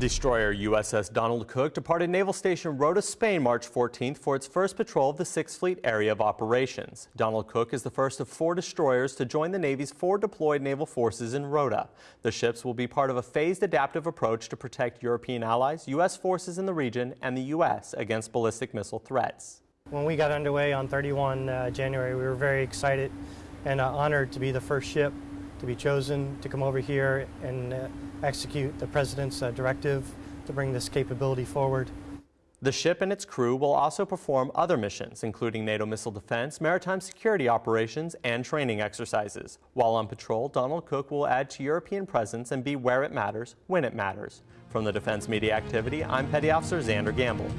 Destroyer USS Donald Cook departed Naval Station Rota, Spain March 14th for its first patrol of the 6th Fleet Area of Operations. Donald Cook is the first of four destroyers to join the Navy's four deployed naval forces in Rota. The ships will be part of a phased adaptive approach to protect European allies, U.S. forces in the region, and the U.S. against ballistic missile threats. When we got underway on 31 uh, January, we were very excited and uh, honored to be the first ship to be chosen to come over here and uh, execute the President's uh, directive to bring this capability forward. The ship and its crew will also perform other missions, including NATO missile defense, maritime security operations, and training exercises. While on patrol, Donald Cook will add to European presence and be where it matters, when it matters. From the Defense Media Activity, I'm Petty Officer Xander Gamble.